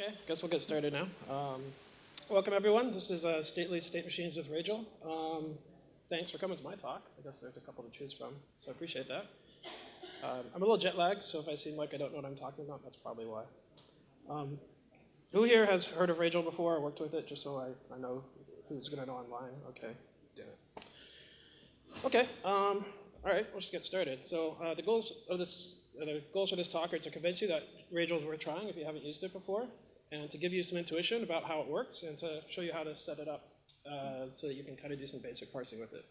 Okay, guess we'll get started now. Um, welcome everyone. This is uh, Stately State Machines with Ragel. Um, thanks for coming to my talk. I guess there's a couple to choose from, so I appreciate that. Um, I'm a little jet lagged, so if I seem like I don't know what I'm talking about, that's probably why. Um, who here has heard of Ragel before or worked with it, just so I, I know who's going to know online? Okay, damn it. Okay, um, all right, let's just get started. So uh, the goals of this, uh, the goals for this talk are to convince you that Ragel is worth trying if you haven't used it before, and to give you some intuition about how it works, and to show you how to set it up uh, so that you can kind of do some basic parsing with it.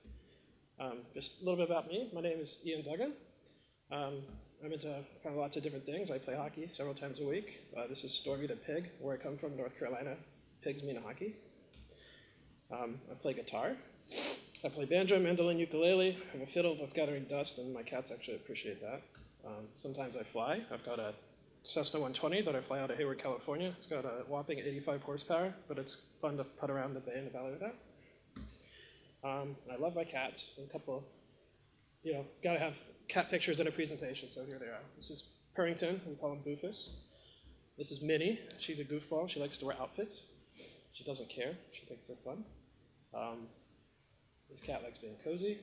Um, just a little bit about me. My name is Ian Duggan. Um, I'm into kind of lots of different things. I play hockey several times a week. Uh, this is Stormy the pig, where I come from, North Carolina. Pigs mean hockey. Um, I play guitar. I play banjo, mandolin, ukulele. I have a fiddle that's gathering dust, and my cats actually appreciate that. Um, sometimes I fly. I've got a Cessna 120 that I fly out of Hayward, California. It's got a whopping 85 horsepower, but it's fun to put around the bay in the valley with that. Um, I love my cats. A couple, you know, gotta have cat pictures in a presentation, so here they are. This is Purrington, we call him Boofus. This is Minnie, she's a goofball, she likes to wear outfits. She doesn't care, she thinks they're fun. Um, this cat likes being cozy.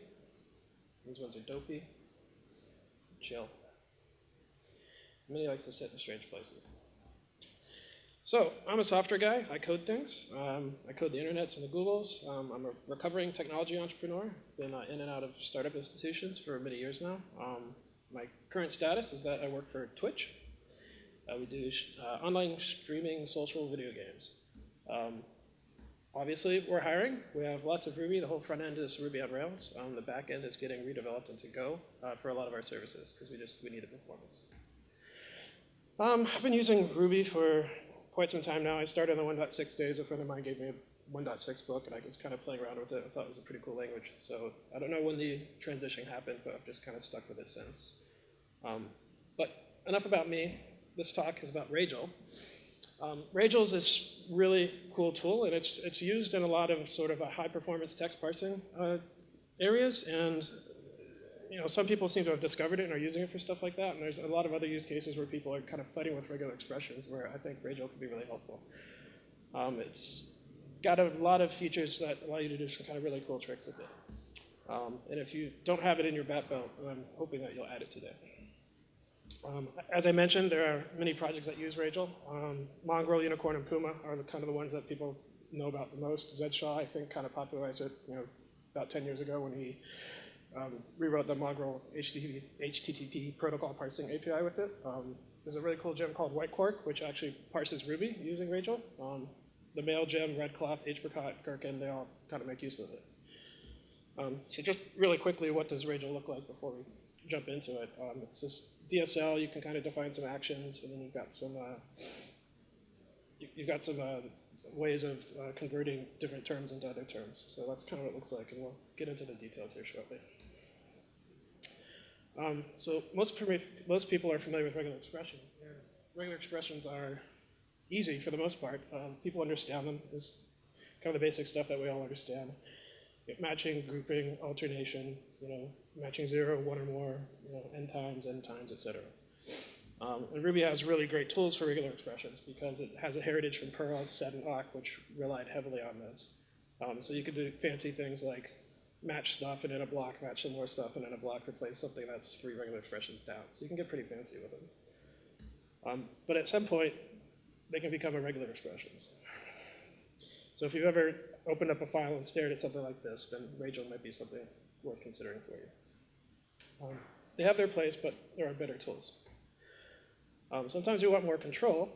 These ones are dopey. Chill. Minnie likes to sit in strange places. So, I'm a software guy. I code things. Um, I code the internets and the Googles. Um, I'm a recovering technology entrepreneur. Been uh, in and out of startup institutions for many years now. Um, my current status is that I work for Twitch. Uh, we do uh, online streaming social video games. Um, obviously, we're hiring. We have lots of Ruby. The whole front end is Ruby on Rails. Um, the back end is getting redeveloped into Go uh, for a lot of our services because we just we need a performance. Um, I've been using Ruby for quite some time now. I started on the 1.6 days. A friend of mine gave me a 1.6 book, and I was kind of playing around with it. I thought it was a pretty cool language. So I don't know when the transition happened, but I've just kind of stuck with it since. Um, but enough about me. This talk is about Ragel. Um, Ragel is this really cool tool, and it's, it's used in a lot of sort of high-performance text parsing uh, areas, and you know, some people seem to have discovered it and are using it for stuff like that, and there's a lot of other use cases where people are kind of fighting with regular expressions where I think Ragel could be really helpful. Um, it's got a lot of features that allow you to do some kind of really cool tricks with it. Um, and if you don't have it in your bat belt, I'm hoping that you'll add it today. Um, as I mentioned, there are many projects that use Ragel. Um, Mongrel, Unicorn, and Puma are the, kind of the ones that people know about the most. Zed Shaw, I think, kind of popularized it you know, about 10 years ago when he um, rewrote the Mongrel HTTP, HTTP, protocol parsing API with it. Um, there's a really cool gem called White Quark, which actually parses Ruby using Ragel. Um, the Mail gem, Redcloth, Hpricot, Gherkin, they all kind of make use of it. Um, so just really quickly, what does Ragel look like before we jump into it? Um, it's this DSL, you can kind of define some actions, and then you've got some, uh, you've got some uh, ways of uh, converting different terms into other terms. So that's kind of what it looks like, and we'll get into the details here shortly. Um, so most, most people are familiar with regular expressions. regular expressions are easy for the most part. Um, people understand them. It's kind of the basic stuff that we all understand. Matching, grouping, alternation, you know, matching zero, one or more, you know, n times, n times, etc. Um, and Ruby has really great tools for regular expressions because it has a heritage from Perl, Sed, and Awk, which relied heavily on this. Um, so you could do fancy things like match stuff and in a block, match some more stuff and in a block replace something that's three regular expressions down. So you can get pretty fancy with them. Um, but at some point, they can become irregular expressions. So if you've ever opened up a file and stared at something like this, then Ragel might be something worth considering for you. Um, they have their place, but there are better tools. Um, sometimes you want more control,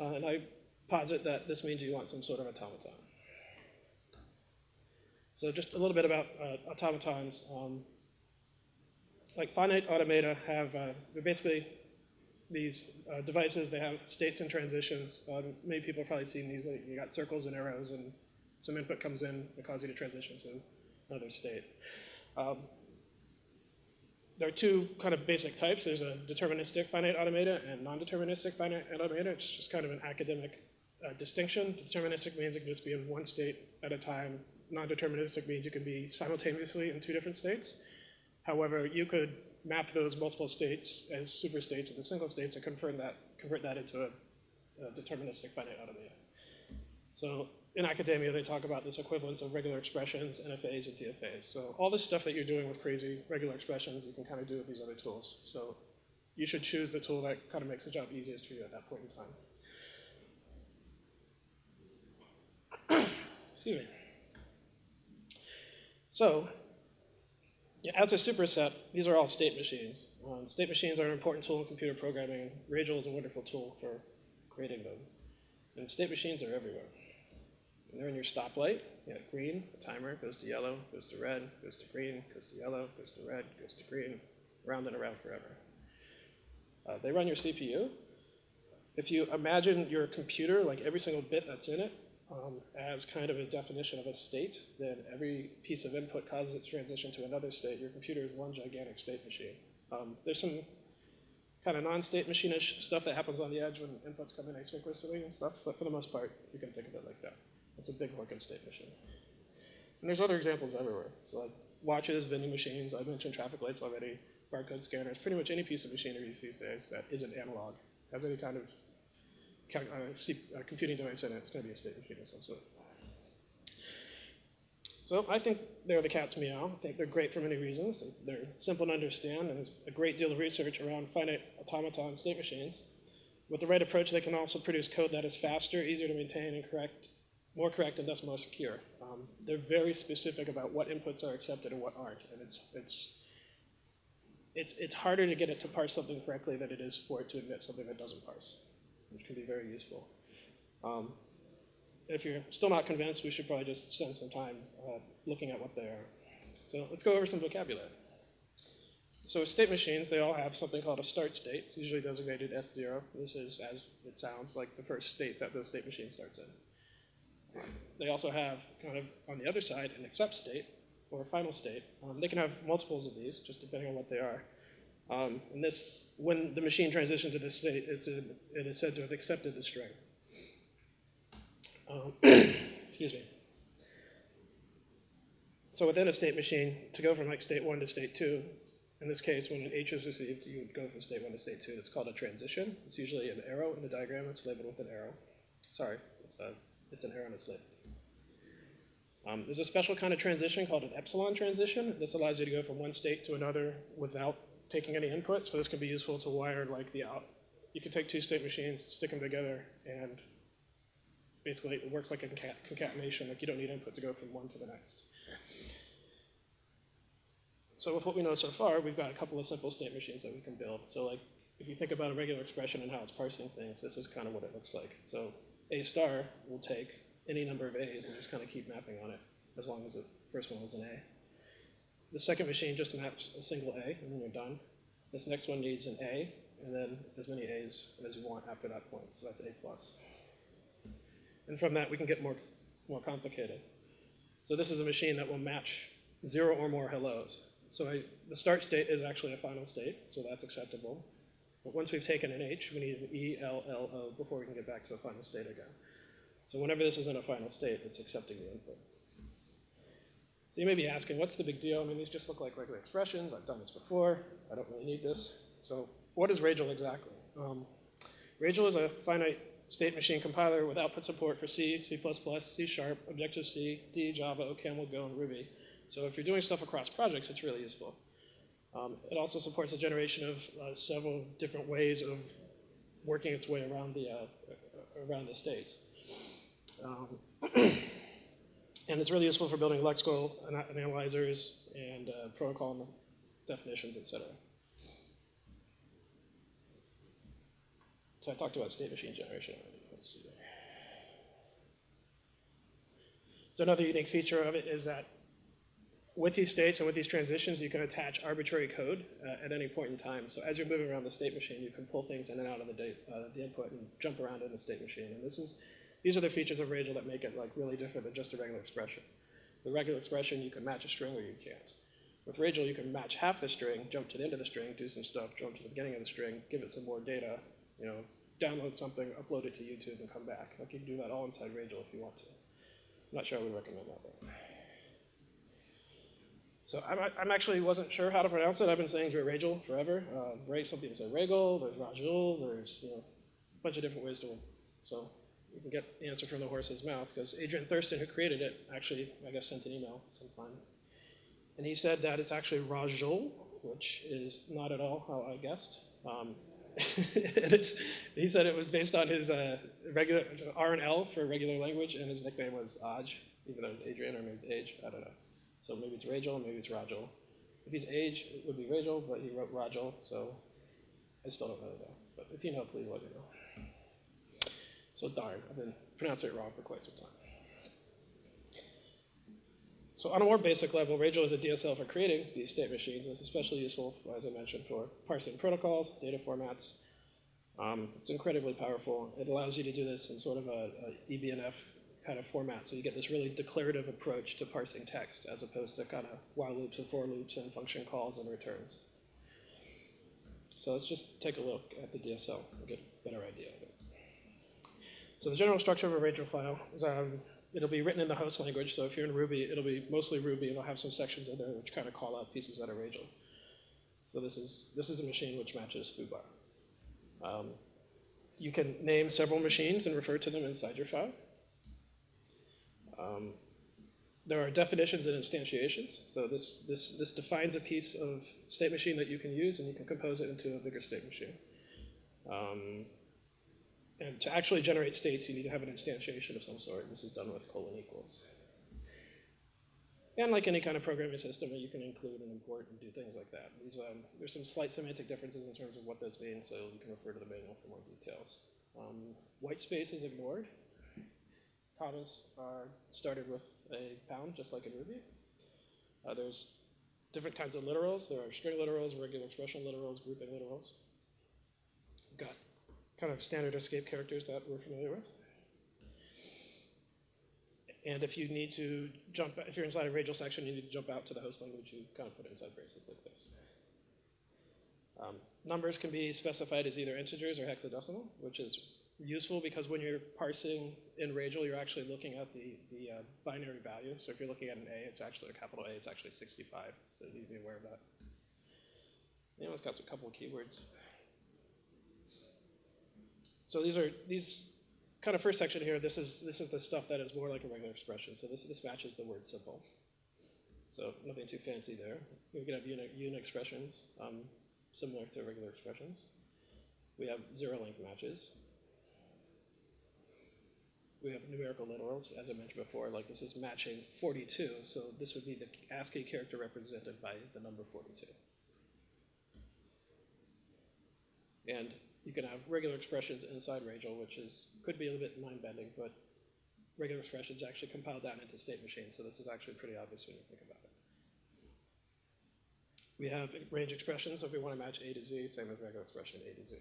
uh, and I posit that this means you want some sort of automaton. So just a little bit about uh, automatons. Um, like finite automata have, uh, basically these uh, devices, they have states and transitions. Many people have probably seen these, like you got circles and arrows and some input comes in that causes you to transition to another state. Um, there are two kind of basic types. There's a deterministic finite automata and non-deterministic finite automata. It's just kind of an academic uh, distinction. Deterministic means it can just be in one state at a time non-deterministic means you can be simultaneously in two different states. However, you could map those multiple states as superstates into single states and convert that, convert that into a, uh, deterministic finite automata. So in academia, they talk about this equivalence of regular expressions, NFAs, and DFAs. So all this stuff that you're doing with crazy regular expressions, you can kind of do with these other tools. So you should choose the tool that kind of makes the job easiest for you at that point in time. Excuse me. So, as a superset, these are all state machines. Um, state machines are an important tool in computer programming. Ragel is a wonderful tool for creating them. And state machines are everywhere. And they're in your stoplight. You have green, the timer goes to yellow, goes to red, goes to green, goes to yellow, goes to red, goes to green, round and around forever. Uh, they run your CPU. If you imagine your computer, like every single bit that's in it, um, as kind of a definition of a state, then every piece of input causes it to transition to another state. Your computer is one gigantic state machine. Um, there's some kind of non-state machine-ish stuff that happens on the edge when inputs come in asynchronously and stuff, but for the most part, you can think of it like that. It's a big working state machine. And there's other examples everywhere. So like watches, vending machines, I mentioned traffic lights already, barcode scanners, pretty much any piece of machinery these days that isn't analog, has any kind of uh, computing device in it's going to be a state machine of some sort. So I think they're the cat's meow. I think they're great for many reasons. They're simple to understand, and there's a great deal of research around finite automaton state machines. With the right approach, they can also produce code that is faster, easier to maintain, and correct, more correct, and thus more secure. Um, they're very specific about what inputs are accepted and what aren't, and it's, it's, it's, it's harder to get it to parse something correctly than it is for it to admit something that doesn't parse which can be very useful. Um, if you're still not convinced, we should probably just spend some time uh, looking at what they are. So let's go over some vocabulary. So state machines, they all have something called a start state. It's usually designated S0. This is, as it sounds, like the first state that the state machine starts in. They also have, kind of on the other side, an accept state, or a final state. Um, they can have multiples of these, just depending on what they are. Um, and this, when the machine transitions to this state, it's a, it is said to have accepted the string. Um, excuse me. So within a state machine, to go from like state one to state two, in this case, when an H is received, you would go from state one to state two. It's called a transition. It's usually an arrow in the diagram. It's labeled with an arrow. Sorry, it's, a, it's an arrow and it's labeled. Um, there's a special kind of transition called an epsilon transition. This allows you to go from one state to another without taking any input, so this can be useful to wire like the out. You can take two state machines, stick them together, and basically it works like a concatenation, like you don't need input to go from one to the next. So with what we know so far, we've got a couple of simple state machines that we can build. So like, if you think about a regular expression and how it's parsing things, this is kind of what it looks like. So A star will take any number of A's and just kind of keep mapping on it, as long as the first one was an A. The second machine just maps a single A, and then you're done. This next one needs an A, and then as many A's as you want after that point, so that's A plus. And from that, we can get more, more complicated. So this is a machine that will match zero or more hellos. So I, the start state is actually a final state, so that's acceptable. But once we've taken an H, we need an E, L, L, O before we can get back to a final state again. So whenever this is in a final state, it's accepting the input. So you may be asking, what's the big deal? I mean, these just look like regular expressions. I've done this before. I don't really need this. So what is Ragel exactly? Um, Ragel is a finite state machine compiler with output support for C, C++, C Sharp, Objective-C, D, Java, OCaml, Go, and Ruby. So if you're doing stuff across projects, it's really useful. Um, it also supports the generation of uh, several different ways of working its way around the, uh, around the states. Um, And it's really useful for building lexical analyzers and uh, protocol definitions, et cetera. So I talked about state machine generation. So another unique feature of it is that with these states and with these transitions, you can attach arbitrary code uh, at any point in time. So as you're moving around the state machine, you can pull things in and out of the, uh, the input and jump around in the state machine. And this is these are the features of Ragel that make it like really different than just a regular expression. The regular expression, you can match a string or you can't. With Ragel, you can match half the string, jump to the end of the string, do some stuff, jump to the beginning of the string, give it some more data, you know, download something, upload it to YouTube, and come back. Like you can do that all inside Ragel if you want to. I'm not sure I would recommend that though. So I'm, I'm actually wasn't sure how to pronounce it. I've been saying Ragel forever. Uh, some people say Ragel, there's Rajul, there's you know, a bunch of different ways to So you can get the answer from the horse's mouth, because Adrian Thurston, who created it, actually, I guess, sent an email sometime. And he said that it's actually Rajol, which is not at all how I guessed. Um, he said it was based on his uh, regular, R and L for regular language, and his nickname was Aj, even though it was Adrian, or maybe it's Age, I don't know. So maybe it's Rajol, maybe it's Rajol. If he's Age, it would be Rajol, but he wrote Rajol, so I still don't really know. But if you know, please let me know. So darn, I've been pronouncing it wrong for quite some time. So on a more basic level, Ragel is a DSL for creating these state machines. It's especially useful, as I mentioned, for parsing protocols, data formats. Um, it's incredibly powerful. It allows you to do this in sort of a, a EBNF kind of format, so you get this really declarative approach to parsing text, as opposed to kind of while loops and for loops and function calls and returns. So let's just take a look at the DSL and get a better idea. So the general structure of a Ragel file is um, it'll be written in the host language. So if you're in Ruby, it'll be mostly Ruby. And it'll have some sections in there which kind of call out pieces that are Ragel. So this is this is a machine which matches foobar. Um, you can name several machines and refer to them inside your file. Um, there are definitions and instantiations. So this, this, this defines a piece of state machine that you can use, and you can compose it into a bigger state machine. Um, and to actually generate states, you need to have an instantiation of some sort. This is done with colon equals. And like any kind of programming system, you can include and import and do things like that. These, um, there's some slight semantic differences in terms of what those mean, so you can refer to the manual for more details. Um, white space is ignored. Commas are started with a pound, just like in Ruby. Uh, there's different kinds of literals. There are string literals, regular expression literals, grouping literals. We've got kind of standard escape characters that we're familiar with. And if you need to jump, if you're inside a Ragel section, you need to jump out to the host language, you kind of put inside braces like this. Um, numbers can be specified as either integers or hexadecimal, which is useful because when you're parsing in Ragel, you're actually looking at the, the uh, binary value. So if you're looking at an A, it's actually a capital A, it's actually 65. So you need to be aware of that. Anyone's got a couple of keywords. So these are these kind of first section here. This is this is the stuff that is more like a regular expression. So this this matches the word simple. So nothing too fancy there. We can have unit unit expressions um, similar to regular expressions. We have zero length matches. We have numerical literals, as I mentioned before, like this is matching 42, so this would be the ASCII character represented by the number 42. And you can have regular expressions inside Ragel, which is could be a little bit mind-bending, but regular expressions actually compile down into state machines, so this is actually pretty obvious when you think about it. We have range expressions, so if we want to match A to Z, same as regular expression A to Z.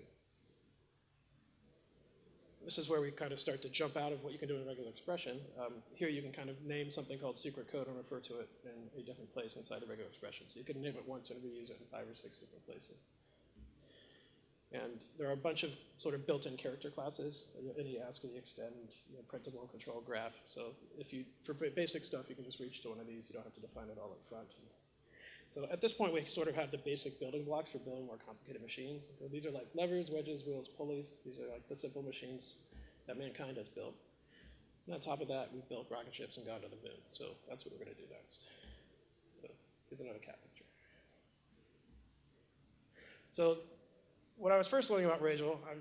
This is where we kind of start to jump out of what you can do in a regular expression. Um, here you can kind of name something called secret code and refer to it in a different place inside a regular expression. So you can name it once and reuse it in five or six different places. And there are a bunch of sort of built-in character classes, any ASCII extend, you know, printable, control, graph. So if you, for basic stuff, you can just reach to one of these. You don't have to define it all up front. So at this point, we sort of have the basic building blocks for building more complicated machines. So these are like levers, wedges, wheels, pulleys. These are like the simple machines that mankind has built. And on top of that, we've built rocket ships and gone to the moon. So that's what we're going to do next. So here's another cat picture. So when I was first learning about Ragel, I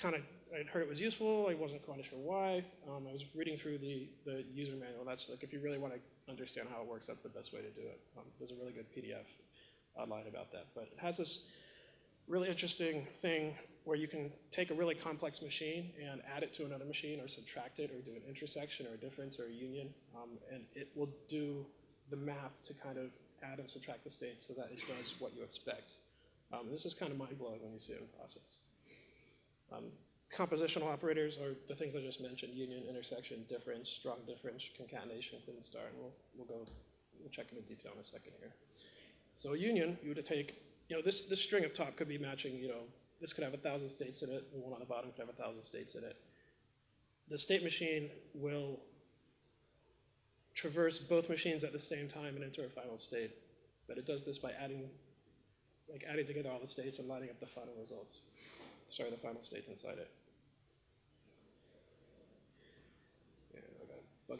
kind of I heard it was useful. I wasn't quite sure why. Um, I was reading through the, the user manual. That's like if you really want to understand how it works, that's the best way to do it. Um, there's a really good PDF online about that. But it has this really interesting thing where you can take a really complex machine and add it to another machine or subtract it or do an intersection or a difference or a union. Um, and it will do the math to kind of add and subtract the states so that it does what you expect. Um, this is kind of mind-blowing when you see it in process. Um, compositional operators are the things I just mentioned, union, intersection, difference, strong difference, concatenation, Kleene star, and we'll, we'll go, we'll check in detail in a second here. So a union, you would take, you know, this, this string up top could be matching, you know, this could have a thousand states in it, and one on the bottom could have a thousand states in it. The state machine will traverse both machines at the same time and enter a final state, but it does this by adding, like adding together all the states and lining up the final results sorry, the final states inside it.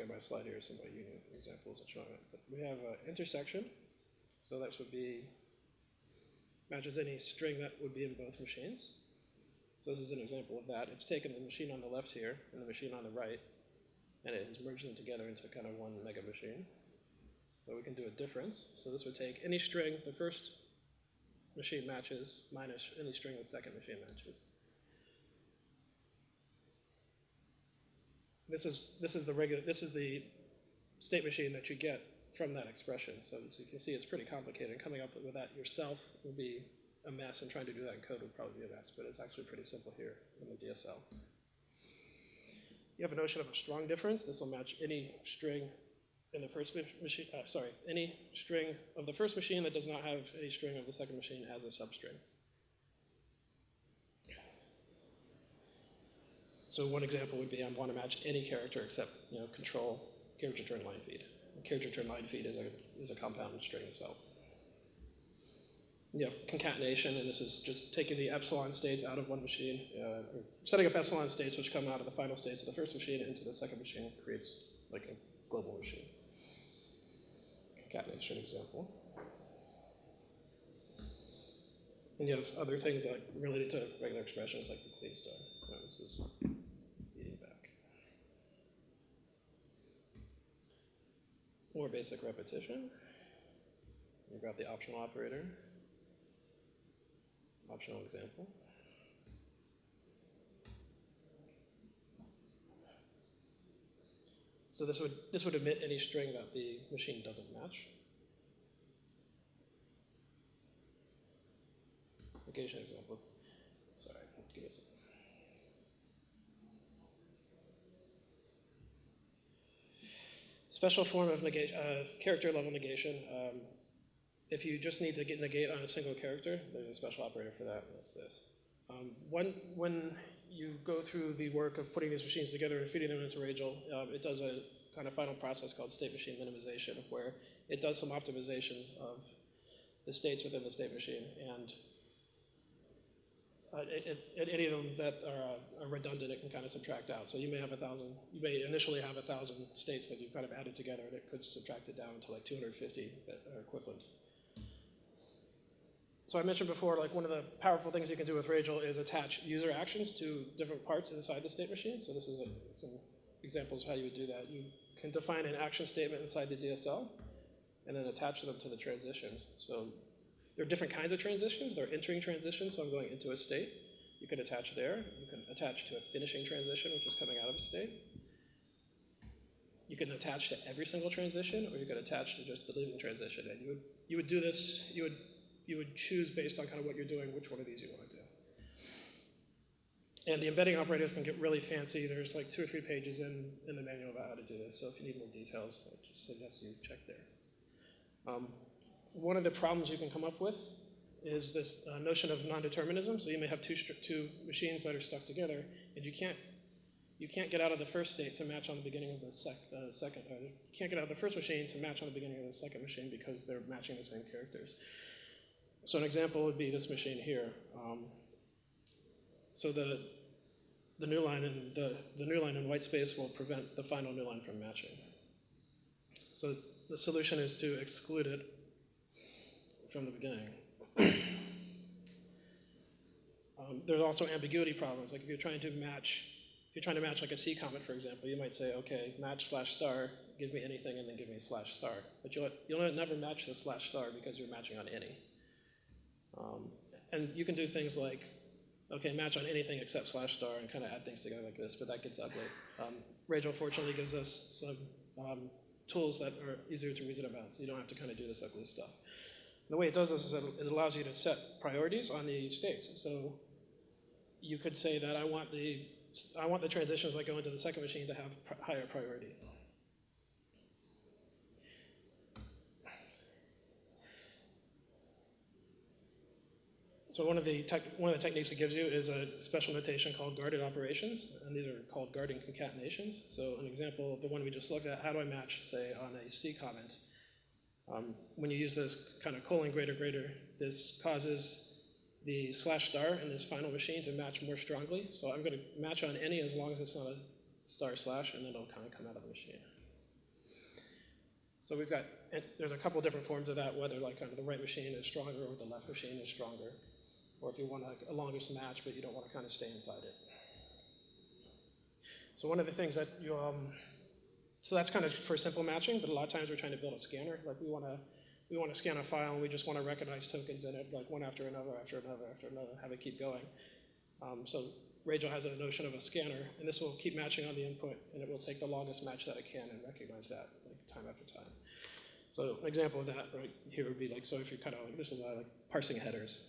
at my slide here, some of my union examples are showing it. But we have an intersection, so that would be, matches any string that would be in both machines. So this is an example of that. It's taken the machine on the left here and the machine on the right, and it has merged them together into kind of one mega machine. So we can do a difference. So this would take any string the first machine matches minus any string the second machine matches. This is, this is the regular, this is the state machine that you get from that expression. So as you can see, it's pretty complicated. Coming up with that yourself would be a mess, and trying to do that in code would probably be a mess, but it's actually pretty simple here in the DSL. You have a notion of a strong difference. This will match any string in the first machine, uh, sorry, any string of the first machine that does not have a string of the second machine as a substring. So one example would be I want to match any character except, you know, control character return line feed. character return line feed is a, is a compound string itself. You know, concatenation, and this is just taking the epsilon states out of one machine, uh, setting up epsilon states which come out of the final states of the first machine into the second machine creates like a global machine. Concatenation example. And you have other things like related to regular expressions like the Kleene star. Know, this is eating back. More basic repetition. You grab the optional operator. Optional example. So this would, this would omit any string that the machine doesn't match. Negation example. Sorry, give me a second. Special form of negation, uh, character level negation. Um, if you just need to get negate on a single character, there's a special operator for that, that's this. Um, when, when you go through the work of putting these machines together and feeding them into Ragel, um, it does a kind of final process called state machine minimization, where it does some optimizations of the states within the state machine, and uh, it, it, any of them that are, uh, are, redundant, it can kind of subtract out. So you may have a thousand, you may initially have a thousand states that you've kind of added together, and it could subtract it down to like 250 that are equivalent. So I mentioned before, like one of the powerful things you can do with Ragel is attach user actions to different parts inside the state machine. So this is a, some examples of how you would do that. You can define an action statement inside the DSL and then attach them to the transitions. So there are different kinds of transitions. There are entering transitions, so I'm going into a state. You can attach there. You can attach to a finishing transition, which is coming out of a state. You can attach to every single transition, or you can attach to just the leaving transition. And you would, you would do this, you would you would choose based on kind of what you're doing, which one of these you want to do. And the embedding operators can get really fancy. There's like two or three pages in, in the manual about how to do this. So if you need more details, I just suggest you check there. Um, one of the problems you can come up with is this uh, notion of non-determinism. So you may have two, two machines that are stuck together, and you can't you can't get out of the first state to match on the beginning of the sec, uh, second. Uh, you can't get out of the first machine to match on the beginning of the second machine because they're matching the same characters. So an example would be this machine here. Um, so the, the new line in the, the new line in white space will prevent the final new line from matching. So the solution is to exclude it from the beginning. um, there's also ambiguity problems. Like if you're trying to match, if you're trying to match like a C comment, for example, you might say, okay, match slash star, give me anything, and then give me slash star. But you'll, you'll never match the slash star because you're matching on any. Um, and you can do things like, okay, match on anything except slash star and kind of add things together like this, but that gets ugly. Um, Ragel fortunately gives us some um, tools that are easier to reason about, so you don't have to kind of do this ugly stuff. The way it does this is it allows you to set priorities on the states. So you could say that I want the I want the transitions that go into the second machine to have pr higher priority. So one of the one of the techniques it gives you is a special notation called guarded operations, and these are called guarding concatenations. So an example, of the one we just looked at, how do I match, say, on a C comment? Um, when you use this kind of colon greater greater, this causes the slash star in this final machine to match more strongly. So I'm going to match on any as long as it's not a star slash, and then it'll kind of come out of the machine. So we've got, there's a couple different forms of that, whether like kind of the right machine is stronger or the left machine is stronger. Or if you want like a longest match, but you don't want to kind of stay inside it. So one of the things that you, um, so that's kind of for simple matching, but a lot of times we're trying to build a scanner. Like we want to, we want to scan a file and we just want to recognize tokens in it, like one after another, after another, after another, have it keep going. Um, so Ragel has a notion of a scanner, and this will keep matching on the input, and it will take the longest match that it can and recognize that like time after time. So an example of that right here would be like, so if you're kind of like, this is uh, like parsing headers.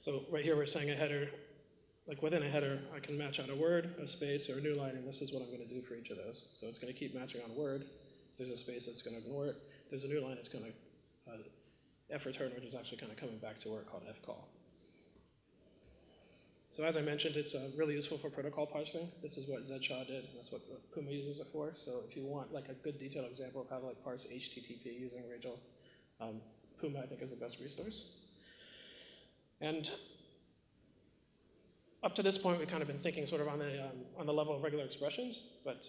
So right here we're saying a header, like within a header, I can match out a word, a space, or a new line, and this is what I'm going to do for each of those. So it's going to keep matching on word. If there's a space, it's going to ignore it. If there's a new line, it's going to uh, f return, which is actually kind of coming back to where called f call. So as I mentioned, it's uh, really useful for protocol parsing. This is what Zed Shaw did, and that's what Puma uses it for. So if you want like a good detailed example of how to like parse HTTP using Ragel, um, Puma I think is the best resource. And up to this point, we've kind of been thinking sort of on the, um, on the level of regular expressions, but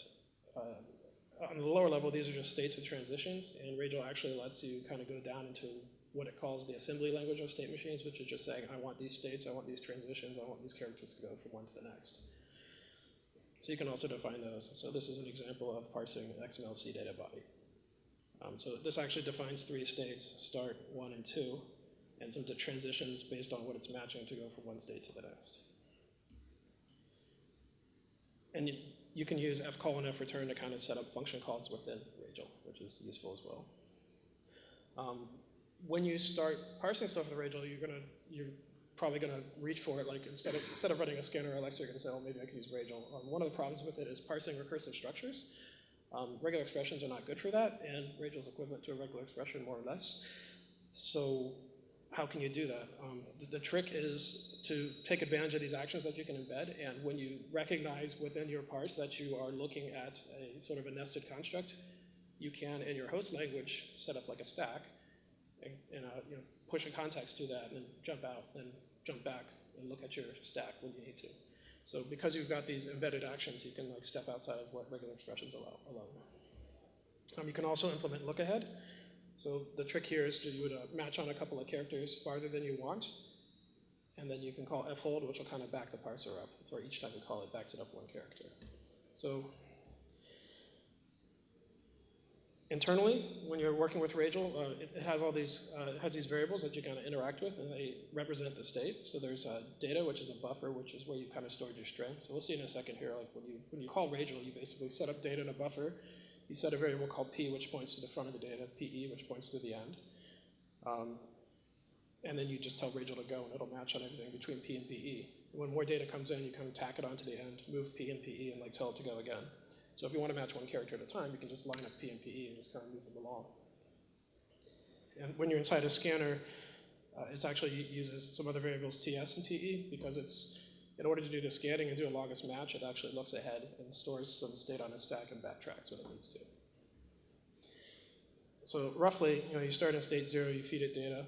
uh, on the lower level, these are just states with transitions, and Ragel actually lets you kind of go down into what it calls the assembly language of state machines, which is just saying, I want these states, I want these transitions, I want these characters to go from one to the next. So you can also define those. So this is an example of parsing an XML CDATA body. Um, so this actually defines three states, start, one, and two, and some transitions based on what it's matching to go from one state to the next. And you, can use f fcall and freturn to kind of set up function calls within Ragel, which is useful as well. Um, when you start parsing stuff with Ragel, you're gonna you're probably gonna reach for it. Like instead of instead of running a scanner or Alexa, you're gonna say, "Oh, maybe I can use Ragel." Um, one of the problems with it is parsing recursive structures. Um, regular expressions are not good for that, and Rachel's equivalent to a regular expression more or less. So how can you do that? Um, the, the, trick is to take advantage of these actions that you can embed, and when you recognize within your parse that you are looking at a sort of a nested construct, you can, in your host language, set up like a stack, and, and uh, you know, push a context to that, and jump out, and jump back, and look at your stack when you need to. So because you've got these embedded actions, you can like step outside of what regular expressions allow. allow. Um, you can also implement look ahead. So the trick here is you would uh, match on a couple of characters farther than you want, and then you can call fhold, which will kind of back the parser up. So each time you call it, backs it up one character. So internally, when you're working with Ragel, uh, it, it, has all these uh, has these variables that you kind of interact with, and they represent the state. So there's uh, data, which is a buffer, which is where you kind of stored your string. So we'll see in a second here. Like when you when you call Ragel, you basically set up data in a buffer you set a variable called p, which points to the front of the data, pe, which points to the end. Um, and then you just tell Ragel to go, and it'll match on everything between p and pe. When more data comes in, you kind of tack it onto the end, move p and pe, and like tell it to go again. So if you want to match one character at a time, you can just line up p and pe and just kind of move them along. And when you're inside a scanner, uh, it actually uses some other variables ts and te because it's in order to do the scanning and do a longest match, it actually looks ahead and stores some state on a stack and backtracks when it needs to. So roughly, you know, you start in state zero, you feed it data.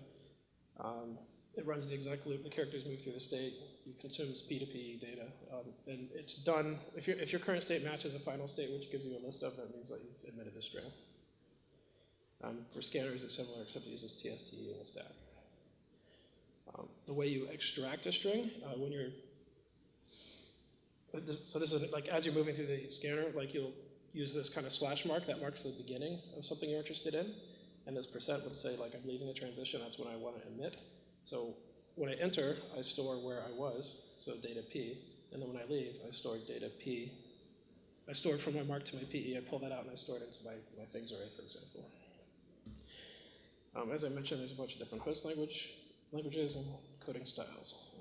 Um, it runs the exec loop, the characters move through the state, you consumes P2P data, um, and it's done, if, if your current state matches a final state, which gives you a list of, that means that you've admitted a string. Um, for scanners, it's similar, except it uses TST in the stack. Um, the way you extract a string, uh, when you're so this is like as you're moving through the scanner, like you'll use this kind of slash mark that marks the beginning of something you're interested in. And this percent would say like I'm leaving the transition, that's when I want to emit. So when I enter, I store where I was, so data P. And then when I leave, I store data P. I store it from my mark to my PE, I pull that out and I store it into my, my things array, for example. Um, as I mentioned, there's a bunch of different host language, languages and coding styles.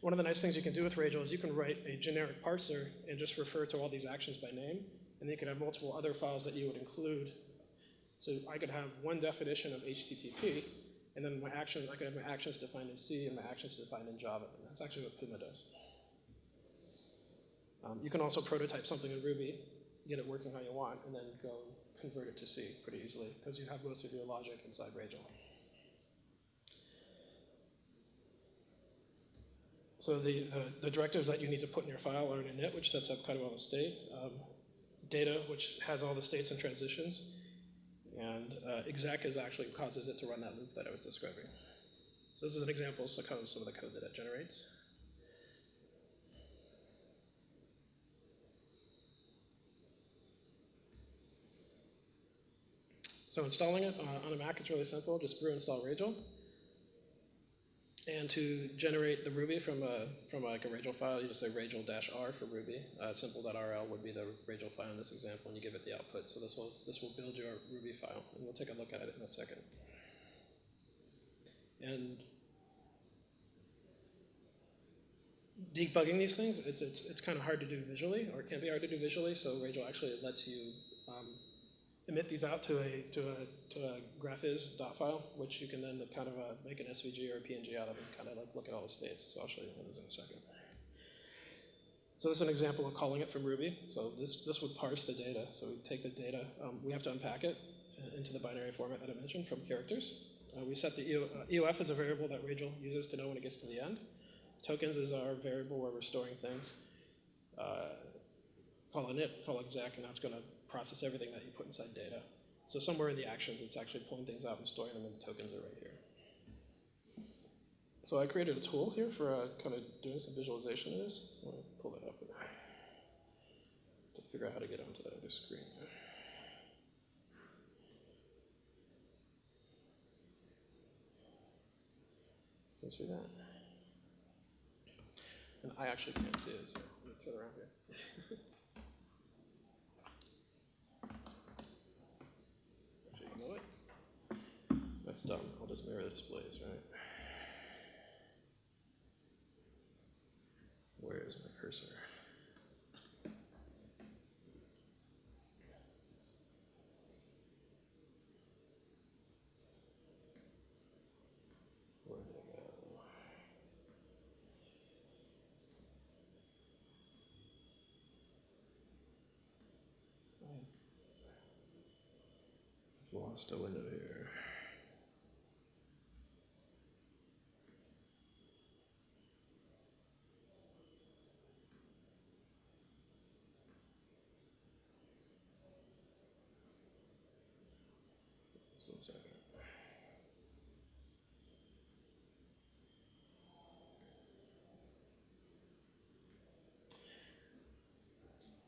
One of the nice things you can do with Ragel is you can write a generic parser and just refer to all these actions by name, and you can have multiple other files that you would include. So I could have one definition of HTTP, and then my action, I could have my actions defined in C and my actions defined in Java. And that's actually what Puma does. Um, you can also prototype something in Ruby, get it working how you want, and then go convert it to C pretty easily, because you have most of your logic inside Ragel. So the, uh, the directives that you need to put in your file are in init, which sets up kind of all the state. Um, data, which has all the states and transitions. And uh, exec is actually causes it to run that loop that I was describing. So this is an example of some of some of the code that it generates. So installing it uh, on a Mac, it's really simple. Just brew install Ragel. And to generate the Ruby from a from like a Ragel file, you just say Ragel-R for Ruby. Uh, simple.rl would be the Ragel file in this example, and you give it the output. So this will this will build your Ruby file, and we'll take a look at it in a second. And debugging these things, it's it's it's kind of hard to do visually, or it can be hard to do visually. So Ragel actually lets you um, emit these out to a to a to a Graphviz dot file, which you can then kind of uh, make an SVG or a PNG out of and kind of like look at all the states. So I'll show you one of those in a second. So this is an example of calling it from Ruby. So this this would parse the data. So we take the data, um, we have to unpack it uh, into the binary format that I mentioned from characters. Uh, we set the EO, uh, EOF as a variable that Ragel uses to know when it gets to the end. Tokens is our variable where we're storing things. Uh, call init, call exec, and that's going to process everything that you put inside data. So somewhere in the actions, it's actually pulling things out and storing them, and the tokens are right here. So I created a tool here for uh, kind of doing some visualization of this. I'm going to pull that up to figure out how to get onto that other screen. Can you see that? And I actually can't see it, so I'm going to turn around here. Actually, you know That's done. I'll just mirror the displays, right? Where is my cursor? Lost a window here. Just one second.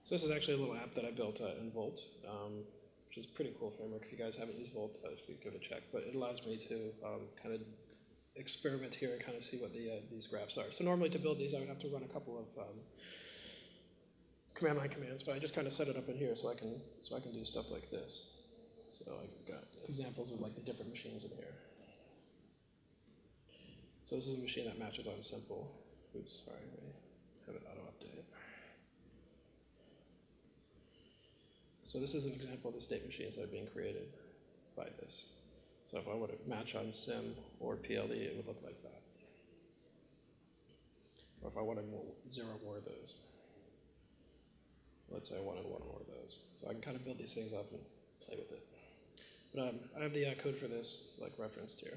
So this is actually a little app that I built uh, in Volt, um, which is a pretty cool framework. If you guys haven't used Volt, uh, you give it a check. But it allows me to um, kind of experiment here and kind of see what the, uh, these graphs are. So normally to build these, I would have to run a couple of um, command line commands, but I just kind of set it up in here so I can so I can do stuff like this. So I've got examples of like the different machines in here. So this is a machine that matches on simple. Oops, sorry, I have it auto update. So this is an example of the state machines that are being created by this. So if I were to match on sim or PLE, it would look like that. Or if I wanted more, zero more of those. Let's say I wanted one more of those. So I can kind of build these things up and play with it. But um, I have the uh, code for this like referenced here.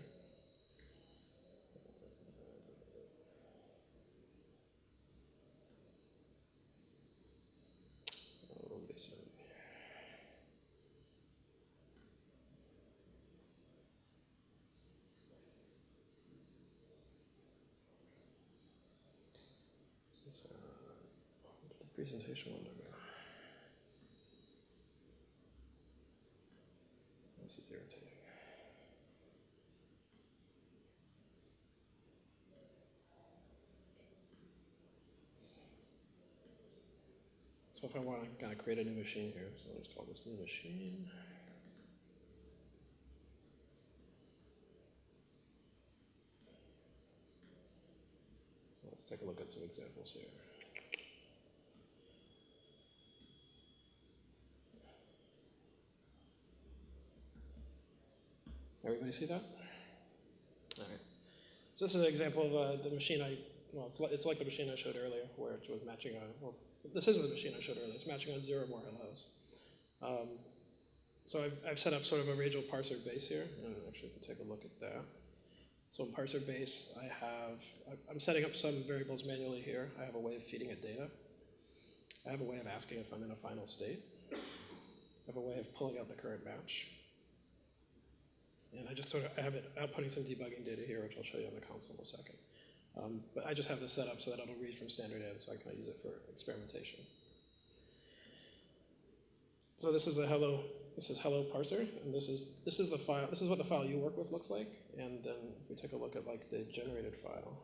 Oh, let me see. This is, uh, where did the presentation window go? This is irritating. So if I want to kind of create a new machine here, so I'll just call this new machine. Let's take a look at some examples here. Everybody see that? All right. So this is an example of uh, the machine I, well, it's like, it's like the machine I showed earlier where it was matching on, well, this isn't the machine I showed earlier, it's matching on zero more hellos. Um, so I've, I've set up sort of a Ragel parser base here, and actually if you take a look at that. So in parser base, I have, I'm setting up some variables manually here. I have a way of feeding it data. I have a way of asking if I'm in a final state. I have a way of pulling out the current match. And I just sort of, have it outputting some debugging data here, which I'll show you on the console in a second. Um, but I just have this set up so that it'll read from standard in, so I can use it for experimentation. So this is a hello, this is hello parser, and this is this is the file. This is what the file you work with looks like. And then we take a look at like the generated file.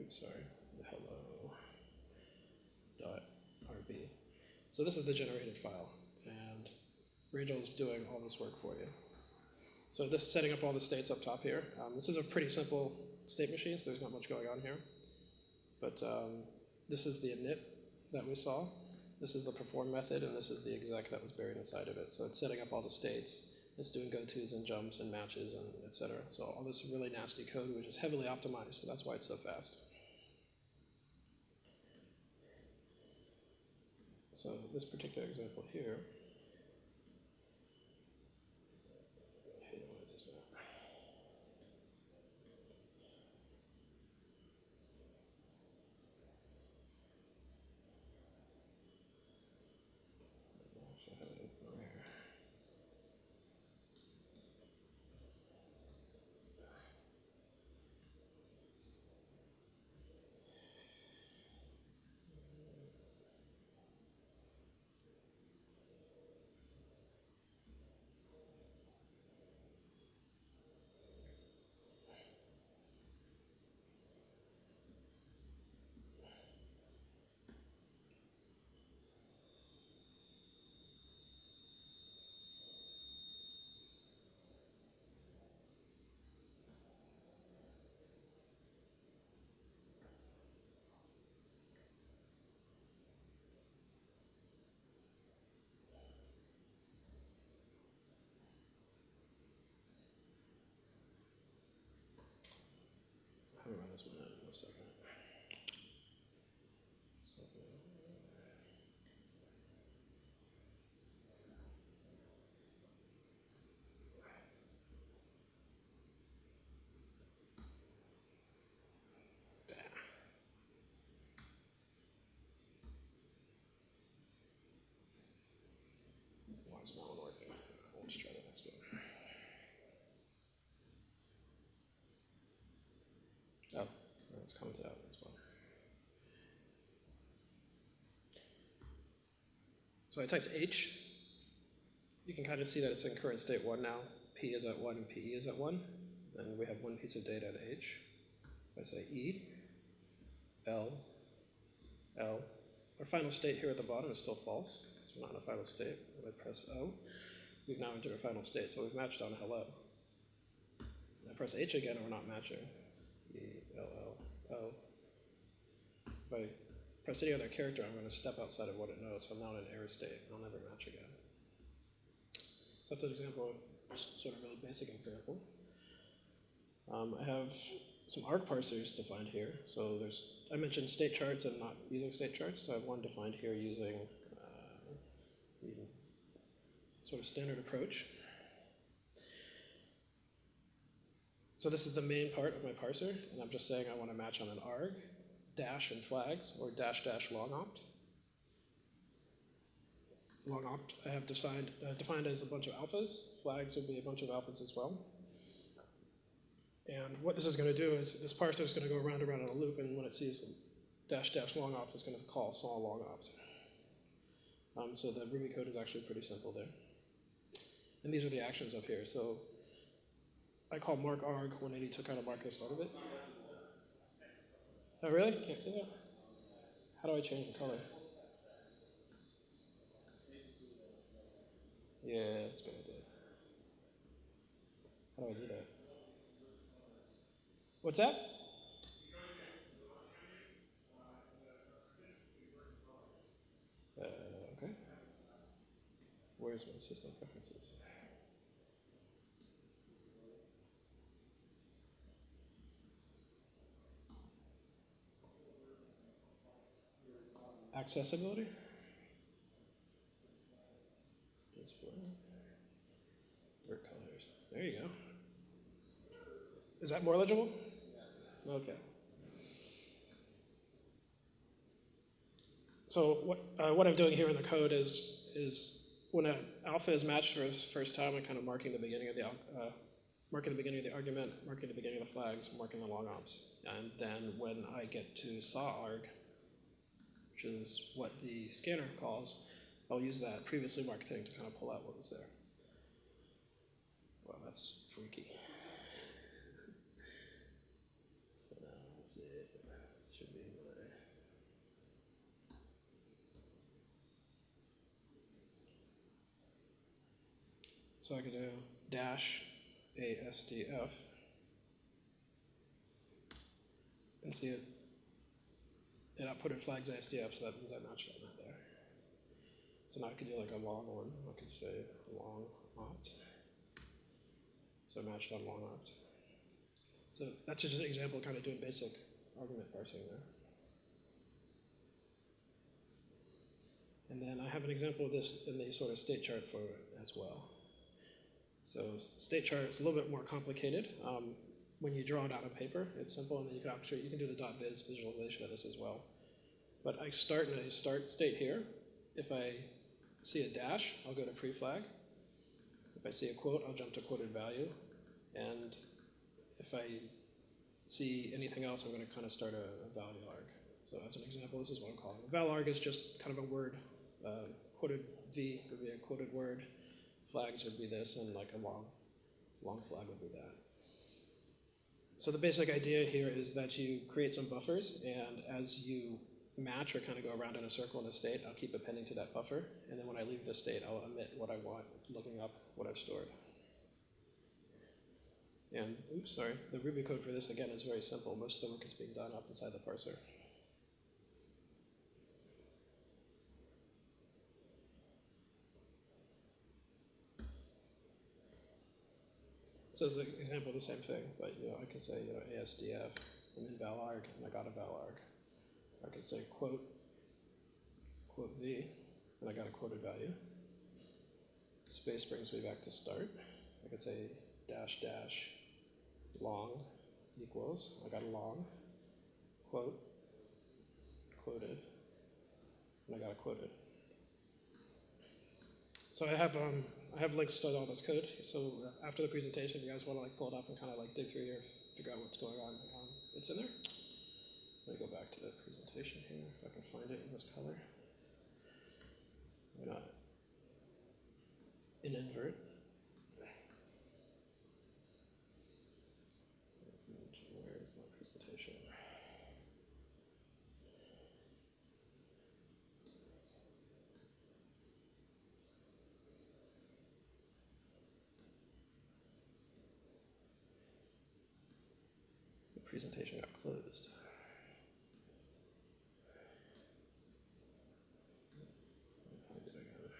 Oops, sorry, hello dot rb. So this is the generated file, and Ragel is doing all this work for you. So this is setting up all the states up top here. Um, this is a pretty simple state machine, so there's not much going on here. But um, this is the init that we saw. This is the perform method, and this is the exec that was buried inside of it. So it's setting up all the states. It's doing go-tos and jumps and matches and et cetera. So all this really nasty code, which is heavily optimized, so that's why it's so fast. So this particular example here, me run this one out in a second. So, Damn. Why is my one working? Let's try the next one. Oh, commented out. So I typed H. You can kind of see that it's in current state one now. P is at one and PE is at one. And we have one piece of data at h. I say E, L, L. Our final state here at the bottom is still false, because we're not in a final state. When I press O, we've now entered a final state, so we've matched on hello. And I press H again, and we're not matching. If I press any other character, I'm going to step outside of what it knows, so I'm now in an error state, and I'll never match again. So that's an example, just sort of really basic example. Um, I have some arg parsers defined here. So there's, I mentioned state charts and not using state charts, so I have one defined here using uh, sort of standard approach. So this is the main part of my parser, and I'm just saying I want to match on an arg, dash and flags, or dash dash long opt. Long opt I have defined, uh, defined as a bunch of alphas. Flags would be a bunch of alphas as well. And what this is going to do is this parser is going to go around and around in a loop, and when it sees dash dash long opt, it's going to call saw long opt. Um, so the Ruby code is actually pretty simple there. And these are the actions up here. So I call mark arg when I took out a this out of it. Oh, really? Can't see that? How do I change the color? Yeah, that's a good idea. How do I do that? What's that? Uh, okay. Where's my system preferences? Accessibility? There you go. Is that more legible? Okay. So what, uh, what I'm doing here in the code is, is when an alpha is matched for the first time, I'm kind of marking the beginning of the, uh, marking the beginning of the argument, marking the beginning of the flags, marking the long ops. And then when I get to saw arg, which is what the scanner calls, I'll use that previously marked thing to kind of pull out what was there. Well, that's freaky. So now, let's see, should be my. So I could do dash ASDF and see it. And I put it flags ASDF, so that means I matched that there. So now I could do like a long one. I could say long opt. So matched on long opt. So that's just an example of kind of doing basic argument parsing there. And then I have an example of this in the sort of state chart for as well. So state chart is a little bit more complicated. Um, when you draw it out on paper, it's simple, and then you can actually you can do the dot .viz visualization of this as well. But I start in a start state here. If I see a dash, I'll go to pre-flag. If I see a quote, I'll jump to quoted value. And if I see anything else, I'm going to kind of start a, a value arg. So as an example, this is what I'm calling. Val arg is just kind of a word. Uh, quoted v would be a quoted word. Flags would be this, and like a long, long flag would be that. So the basic idea here is that you create some buffers, and as you match or kind of go around in a circle in a state, I'll keep appending to that buffer, and then when I leave the state, I'll omit what I want, looking up what I've stored. And, oops, sorry, the Ruby code for this, again, is very simple. Most of the work is being done up inside the parser. So as an example, the same thing, but, you know, I can say, you know, ASDF, and then valarg, and I got a valarg. I could say quote, quote V, and I got a quoted value. Space brings me back to start. I could say dash dash long equals, I got a long, quote, quoted, and I got a quoted. So I have, um, I have links to all this code, so uh, after the presentation, if you guys wanna like pull it up and kinda like dig through here, figure out what's going on, um, it's in there. Let me go back to the presentation here, if I can find it in this color. Why not? In invert. And Where is my presentation? The presentation got closed. Let me find it again.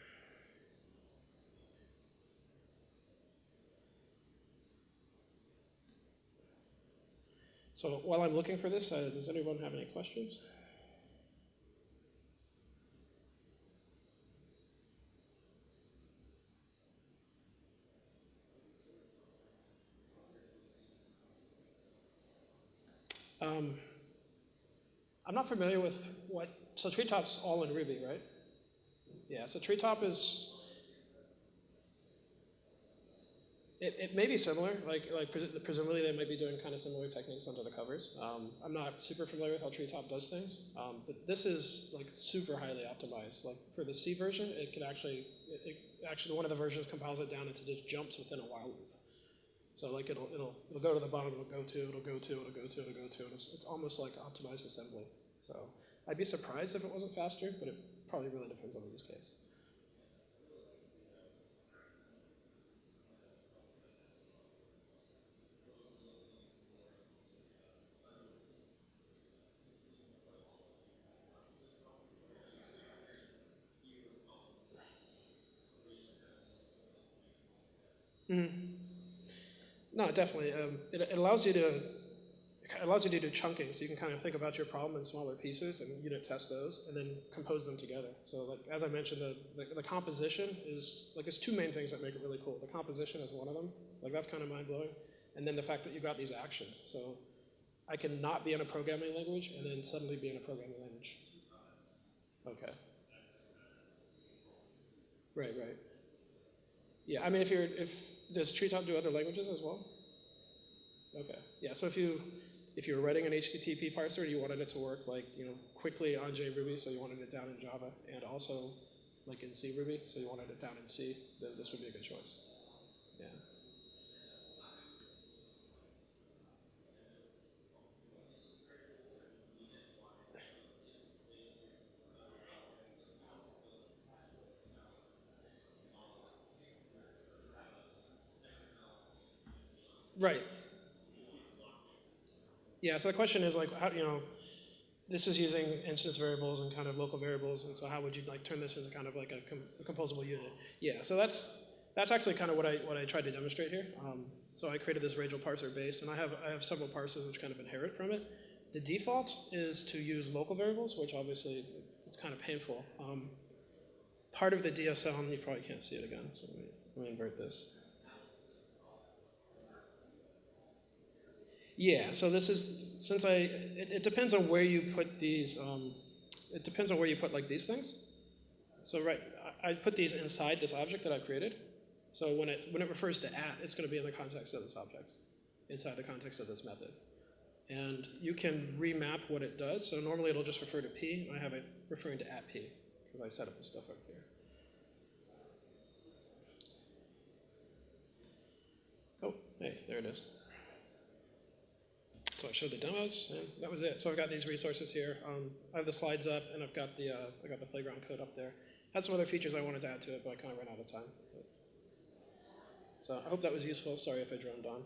So while I'm looking for this, uh, does anyone have any questions? Um, I'm not familiar with what, so Treetop's all in Ruby, right? Yeah, so Treetop is, it, it may be similar, like, like presu- presumably they might be doing kind of similar techniques under the covers. Um, I'm not super familiar with how Treetop does things, um, but this is like super highly optimized. Like for the C version, it can actually, it, it, actually one of the versions compiles it down into just jumps within a while loop. So like it'll, it'll, it'll go to the bottom, it'll go to, it'll go to, it'll go to, it'll go to, it's, it's almost like optimized assembly. So I'd be surprised if it wasn't faster, but it probably really depends on the use case. No, definitely. Um, it, it allows you to it allows you to do chunking, so you can kind of think about your problem in smaller pieces and unit test those, and then compose them together. So, like as I mentioned, the, the, the composition is like it's two main things that make it really cool. The composition is one of them. Like that's kind of mind blowing, and then the fact that you got these actions. So, I can not be in a programming language and then suddenly be in a programming language. Okay. Right, right. Yeah, I mean, if you're, if, does Treetop do other languages as well? Okay, yeah, so if you, if you were writing an HTTP parser and you wanted it to work like, you know, quickly on JRuby, so you wanted it down in Java, and also like in C Ruby, so you wanted it down in C, then this would be a good choice. Yeah. Right. Yeah, so the question is like, how, you know, this is using instance variables and kind of local variables, and so how would you like turn this into kind of like a, com- a composable unit? Yeah, so that's that's actually kind of what I what I tried to demonstrate here. Um, so I created this Ragel parser base, and I have I have several parsers which kind of inherit from it. The default is to use local variables, which obviously it's kind of painful. Um, part of the DSL, and you probably can't see it again, so let me, let me invert this. Yeah, so this is, since I, it, it depends on where you put these, um, it depends on where you put like these things. So right, I, I put these inside this object that I've created. So when it, when it refers to at, it's gonna be in the context of this object, inside the context of this method. And you can remap what it does. So normally it'll just refer to p, I have it referring to at p, because I set up the stuff up here. Oh, hey, there it is. So I showed the demos, and that was it. So I've got these resources here. Um, I have the slides up, and I've got the uh, I got the playground code up there. Had some other features I wanted to add to it, but I kind of ran out of time. But- So I hope that was useful. Sorry if I droned on.